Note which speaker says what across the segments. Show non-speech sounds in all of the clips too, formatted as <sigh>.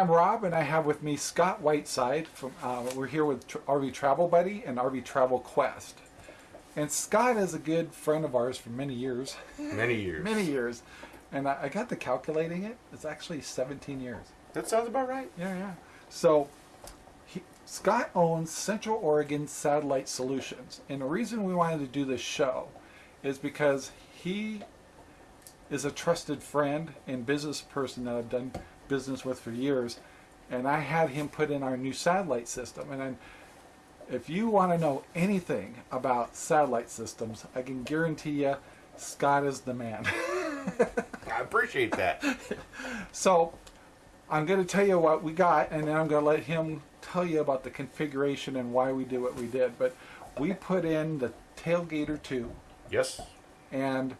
Speaker 1: I'm Rob, and I have with me Scott Whiteside. From uh, we're here with Tr- RV Travel Buddy and RV Travel Quest. And Scott is a good friend of ours for many years,
Speaker 2: Many years.
Speaker 1: many years. And I, I got to calculating it. It's actually 17 years.
Speaker 2: That sounds about right.
Speaker 1: Yeah, yeah. So he, Scott owns Central Oregon Satellite Solutions, and the reason we wanted to do this show is because he is a trusted friend and business person that I've done business with for years, and I had him put in our new satellite system. And then, if you want to know anything about satellite systems, I can guarantee you, Scott is the man. <laughs>
Speaker 2: I appreciate that. <laughs>
Speaker 1: So I'm going to tell you what we got, and then I'm going to let him tell you about the configuration and why we did what we did. But we put in the Tailgater 2,
Speaker 2: yes.
Speaker 1: and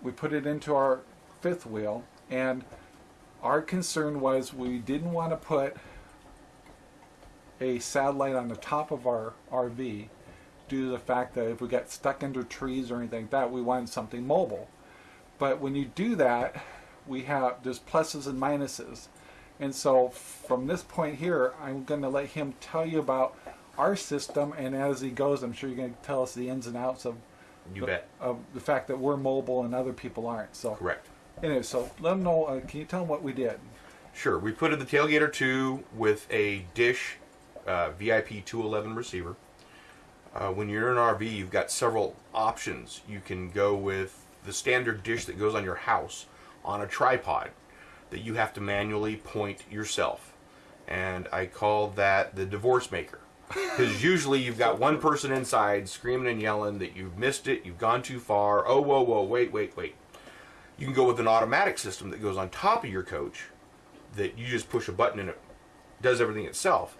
Speaker 1: we put it into our fifth wheel, and our concern was we didn't want to put a satellite on the top of our RV due to the fact that if we got stuck under trees or anything like that, we wanted something mobile. But when you do that, we have there's pluses and minuses. And so from this point here, I'm going to let him tell you about our system, and as he goes, I'm sure you're going to tell us the ins and outs of
Speaker 2: You
Speaker 1: the,
Speaker 2: bet.
Speaker 1: of the fact that we're mobile and other people aren't. So
Speaker 2: Correct.
Speaker 1: Anyway, so let them know. Uh, can you tell them what we did?
Speaker 2: Sure. We put in the Tailgater 2 with a Dish uh, VIP 211 receiver. Uh, when you're in an RV, you've got several options. You can go with the standard dish that goes on your house on a tripod that you have to manually point yourself. And I call that the divorce maker. <laughs> Because usually you've got one person inside screaming and yelling that you've missed it, you've gone too far, oh, whoa, whoa, wait, wait, wait. You can go with an automatic system that goes on top of your coach that you just push a button and it does everything itself.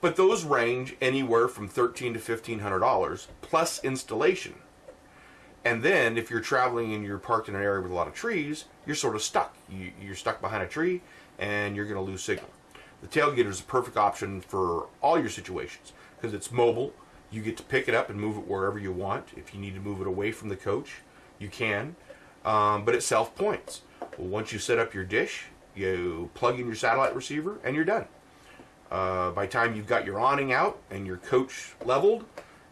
Speaker 2: But those range anywhere from thirteen to fifteen hundred dollars plus installation. And then if you're traveling and you're parked in an area with a lot of trees, you're sort of stuck. You, you're stuck behind a tree and you're going to lose signal. The tailgater is a perfect option for all your situations because it's mobile. You get to pick it up and move it wherever you want. If you need to move it away from the coach, you can. Um, but it self points. Well, once you set up your dish, you plug in your satellite receiver and you're done. Uh, by the time you've got your awning out and your coach leveled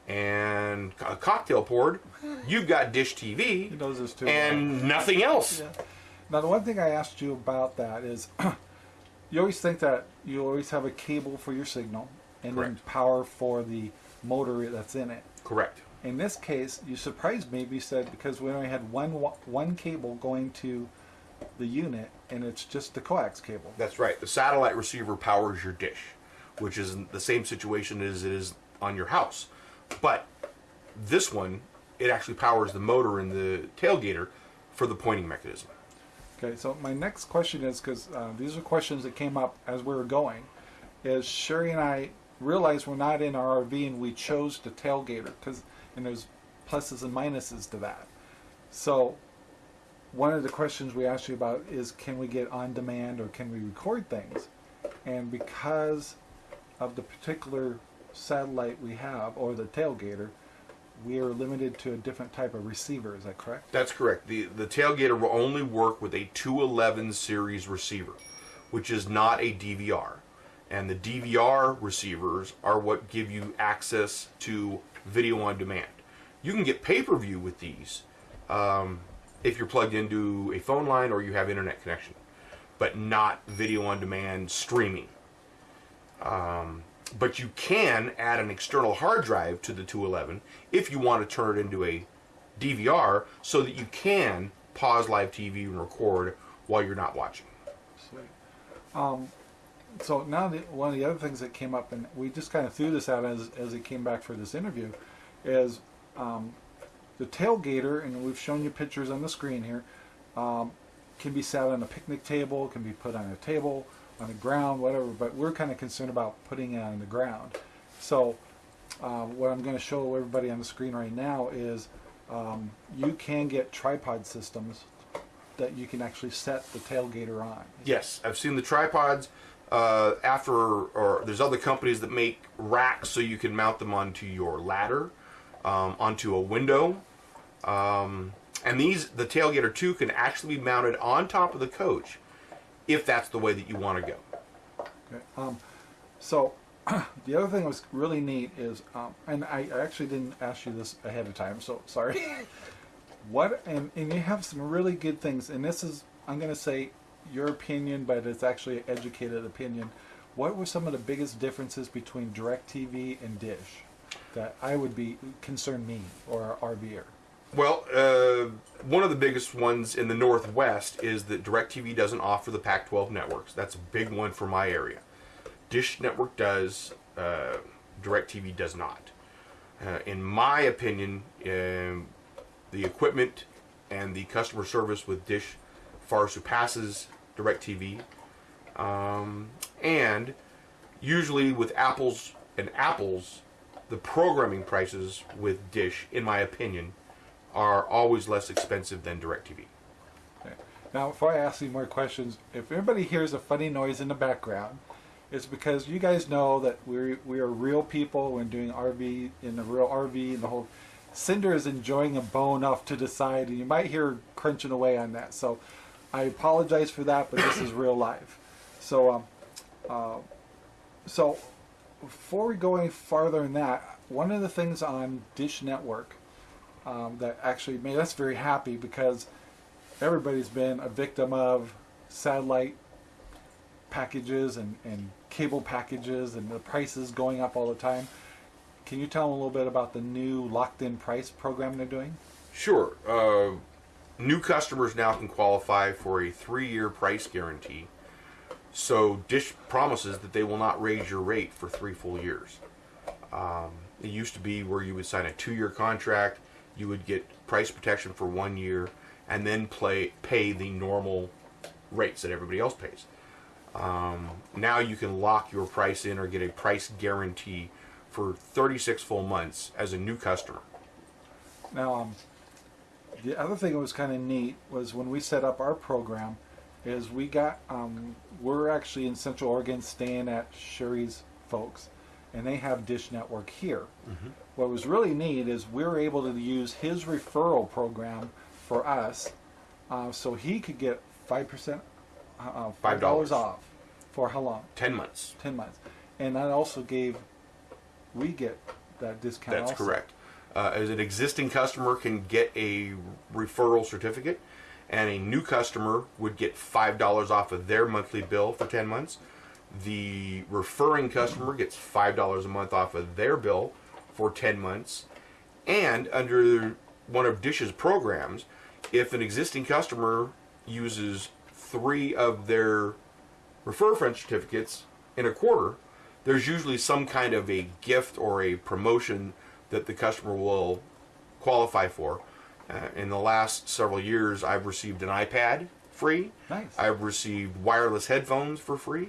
Speaker 2: and a cocktail poured, you've got Dish TV
Speaker 1: He knows this too.
Speaker 2: and nothing else.
Speaker 1: Yeah. Now, the one thing I asked you about that is, <clears throat> you always think that you always have a cable for your signal and then power for the motor that's in it.
Speaker 2: Correct.
Speaker 1: In this case, you surprised me. You said because we only had one one cable going to the unit, and it's just the coax cable.
Speaker 2: That's right. The satellite receiver powers your dish, which is the same situation as it is on your house. But this one, it actually powers the motor in the tailgater for the pointing mechanism.
Speaker 1: Okay, so my next question is because uh, these are questions that came up as we were going. Is Sherry and I realized we're not in our RV and we chose the tailgater because and there's pluses and minuses to that. So one of the questions we asked you about is can we get on demand or can we record things? And because of the particular satellite we have or the tailgater, we are limited to a different type of receiver. Is that correct?
Speaker 2: That's correct. The the tailgater will only work with a 211 series receiver, which is not a DVR. And the DVR receivers are what give you access to video on demand. You can get pay-per-view with these um, if you're plugged into a phone line or you have internet connection, but not video on demand streaming. Um, but you can add an external hard drive to the 211 if you want to turn it into a DVR so that you can pause live TV and record while you're not watching.
Speaker 1: Um, so now the, one of the other things that came up, and we just kind of threw this out as, as it came back for this interview, is um, the tailgater, and we've shown you pictures on the screen here, um, can be sat on a picnic table, can be put on a table, on the ground, whatever, but we're kind of concerned about putting it on the ground. So uh, what I'm going to show everybody on the screen right now is um, you can get tripod systems that you can actually set the tailgater on.
Speaker 2: Yes, I've seen the tripods. Uh, after, or there's other companies that make racks so you can mount them onto your ladder, um, onto a window. Um, and these, the Tailgater 2 can actually be mounted on top of the coach if that's the way that you want to go.
Speaker 1: Okay. Um, so <clears throat> the other thing that was really neat is, um, and I, I actually didn't ask you this ahead of time, so sorry. <laughs> what and, and you have some really good things, and this is I'm going to say your opinion, but it's actually an educated opinion. What were some of the biggest differences between DirecTV and Dish that I would be concerned me or our RVer?
Speaker 2: Well, uh, one of the biggest ones in the Northwest is that DirecTV doesn't offer the Pac 12 networks. That's a big one for my area. Dish Network does, uh, DirecTV does not. Uh, in my opinion, um, the equipment and the customer service with Dish far surpasses DirecTV. Um, and usually with apples and apples, the programming prices with Dish, in my opinion, are always less expensive than DirecTV.
Speaker 1: Now, before I ask you more questions, if everybody hears a funny noise in the background, it's because you guys know that we we are real people when doing RV in the real RV and the whole. Cinder is enjoying a bone off to the side, and you might hear crunching away on that. So, I apologize for that, but this is real life. So, um, uh, so before we go any farther than that, one of the things on Dish Network um, that actually made us very happy because everybody's been a victim of satellite packages and, and cable packages and the prices going up all the time. Can you tell them a little bit about the new locked in price program they're doing?
Speaker 2: Sure. Uh, new customers now can qualify for a three year price guarantee. So Dish promises that they will not raise your rate for three full years. Um, it used to be where you would sign a two year contract, you would get price protection for one year, and then play, pay the normal rates that everybody else pays. Um, now you can lock your price in or get a price guarantee for 36 full months as a new customer.
Speaker 1: Now, um, the other thing that was kind of neat was when we set up our program, is we got um, we're actually in Central Oregon staying at Sherry's folks, and they have Dish Network here. What was really neat is we were able to use his referral program for us, uh, so he could get five percent, uh, five dollars
Speaker 2: $5.
Speaker 1: off for how long?
Speaker 2: 10 months.
Speaker 1: Ten months, and that also gave we get that discount.
Speaker 2: That's
Speaker 1: also.
Speaker 2: correct. Uh, as an existing customer can get a referral certificate, and a new customer would get five dollars off of their monthly bill for ten months. The referring customer gets five dollars a month off of their bill for ten months, and under one of Dish's programs, if an existing customer uses three of their refer friend certificates in a quarter, there's usually some kind of a gift or a promotion that the customer will qualify for. Uh, in the last several years, I've received an iPad free.
Speaker 1: Nice.
Speaker 2: I've received wireless headphones for free,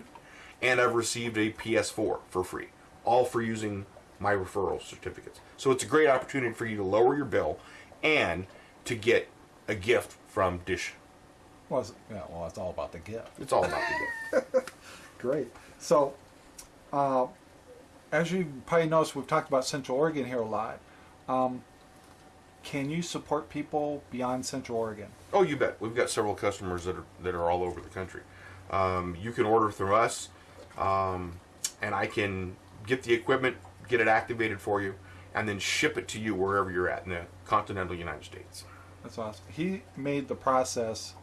Speaker 2: and I've received a PS4 for free, all for using my referral certificates. So it's a great opportunity for you to lower your bill and to get a gift from Dish.
Speaker 1: Well, it's, yeah, well, it's all about the gift.
Speaker 2: It's all about the gift. <laughs>
Speaker 1: Great. So, uh, as you probably noticed, we've talked about Central Oregon here a lot. Um, can you support people beyond Central Oregon?
Speaker 2: Oh, you bet. We've got several customers that are that are all over the country. Um, you can order through us, um, and I can get the equipment, get it activated for you, and then ship it to you wherever you're at in the continental United States.
Speaker 1: That's awesome. He made the process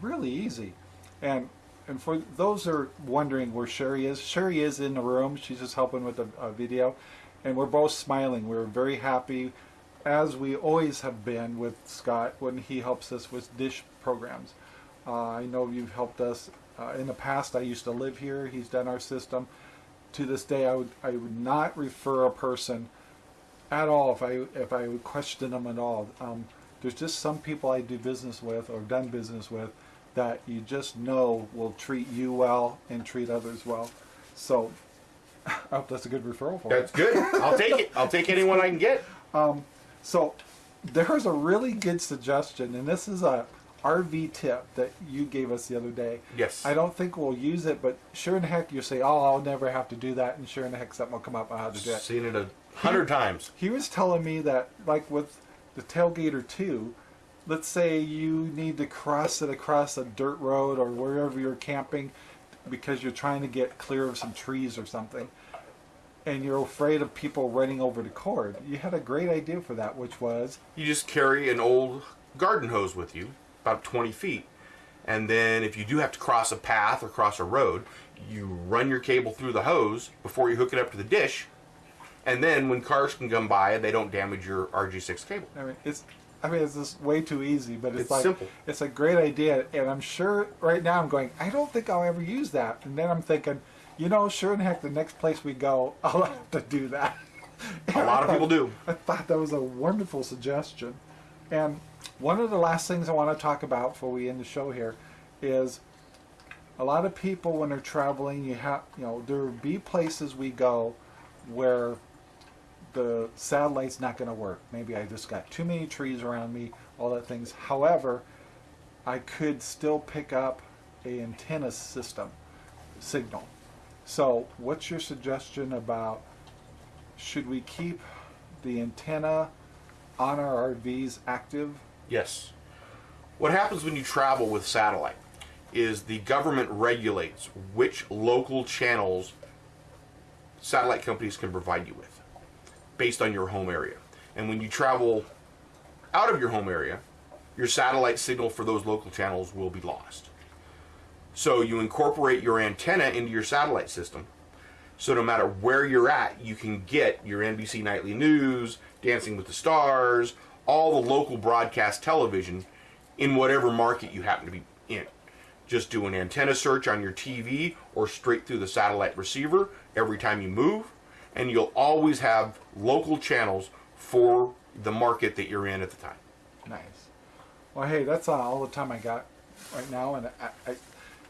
Speaker 1: really easy, and and for those that are wondering where Sherry is, Sherry is in the room. She's just helping with the uh, video, and we're both smiling. We're very happy, as we always have been with Scott when he helps us with dish programs. Uh, I know you've helped us uh, in the past. I used to live here. He's done our system. To this day, I would I would not refer a person at all if I if I would question them at all. Um, there's just some people I do business with or done business with that you just know will treat you well and treat others well. So I <laughs> hope oh, that's a good referral for you.
Speaker 2: That's good. I'll take it. I'll take anyone I can get.
Speaker 1: Um, so there's a really good suggestion, and this is a RV tip that you gave us the other day.
Speaker 2: Yes.
Speaker 1: I don't think we'll use it, but sure in the heck you say, "Oh, I'll never have to do that," and sure in the heck something will come up on how to do it.
Speaker 2: Seen it a hundred <laughs> times.
Speaker 1: He was telling me that, like with the Tailgater 2, let's say you need to cross it across a dirt road or wherever you're camping. because you're trying to get clear of some trees or something, and you're afraid of people running over the cord. You had a great idea for that, which was
Speaker 2: You just carry an old garden hose with you, about 20 feet. And then if you do have to cross a path or cross a road, you run your cable through the hose before you hook it up to the dish. And then when cars can come by, they don't damage your RG6 cable.
Speaker 1: I mean, it's. I mean, it's just way too easy, but it's,
Speaker 2: It's
Speaker 1: like
Speaker 2: simple.
Speaker 1: it's a great idea, and I'm sure right now I'm going. I don't think I'll ever use that, and then I'm thinking, you know, sure in heck, the next place we go, <laughs> I'll have to do that.
Speaker 2: A lot of people do. <laughs>
Speaker 1: I thought that was a wonderful suggestion, and one of the last things I want to talk about before we end the show here is a lot of people when they're traveling, you have, you know, there will be places we go where the satellite's not going to work. Maybe I just got too many trees around me, all that things. However, I could still pick up a antenna system signal. So, what's your suggestion about should we keep the antenna on our RVs active?
Speaker 2: Yes. What happens when you travel with satellite is the government regulates which local channels satellite companies can provide you with based on your home area. And when you travel out of your home area, your satellite signal for those local channels will be lost. So you incorporate your antenna into your satellite system. So no matter where you're at, you can get your NBC Nightly News, Dancing with the Stars, all the local broadcast television in whatever market you happen to be in. Just do an antenna search on your TV or straight through the satellite receiver every time you move, and you'll always have local channels for the market that you're in at the time.
Speaker 1: Nice. Well, hey, that's all the time I got right now, and I, I,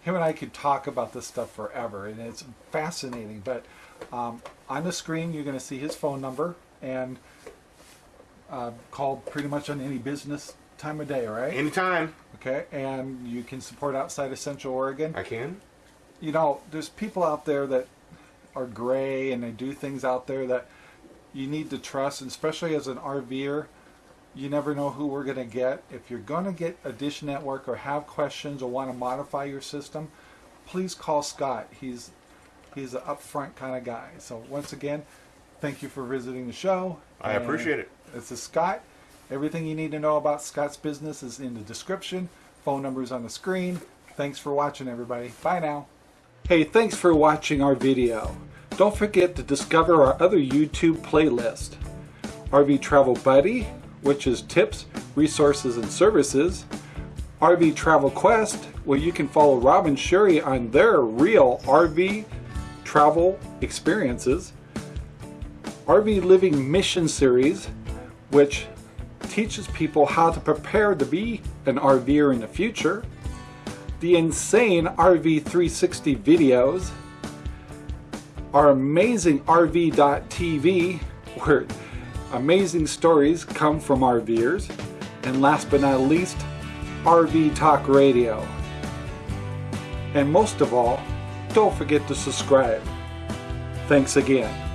Speaker 1: him and I could talk about this stuff forever, and it's fascinating. But um, on the screen, you're going to see his phone number and uh, call pretty much on any business time of day, right?
Speaker 2: Anytime
Speaker 1: Okay, and you can support outside of Central Oregon.
Speaker 2: I can.
Speaker 1: you know, there's people out there that are gray and they do things out there that you need to trust, and especially as an RVer, you never know who we're going to get. If you're going to get a Dish Network or have questions or want to modify your system, please call Scott. He's he's an upfront kind of guy. So once again, thank you for visiting the show.
Speaker 2: I
Speaker 1: And
Speaker 2: appreciate it.
Speaker 1: This is Scott. Everything you need to know about Scott's business is in the description. Phone numbers on the screen. Thanks for watching, everybody. Bye now. Hey, thanks for watching our video. Don't forget to discover our other YouTube playlist. RV Travel Buddy, which is tips, resources, and services. RV Travel Quest, where you can follow Rob and Sherry on their real RV travel experiences. RV Living Mission Series, which teaches people how to prepare to be an RVer in the future. The Insane RV 360 videos. Our amazing RV.tv, where amazing stories come from RVers. And last but not least, RV Talk Radio. And most of all, don't forget to subscribe. Thanks again.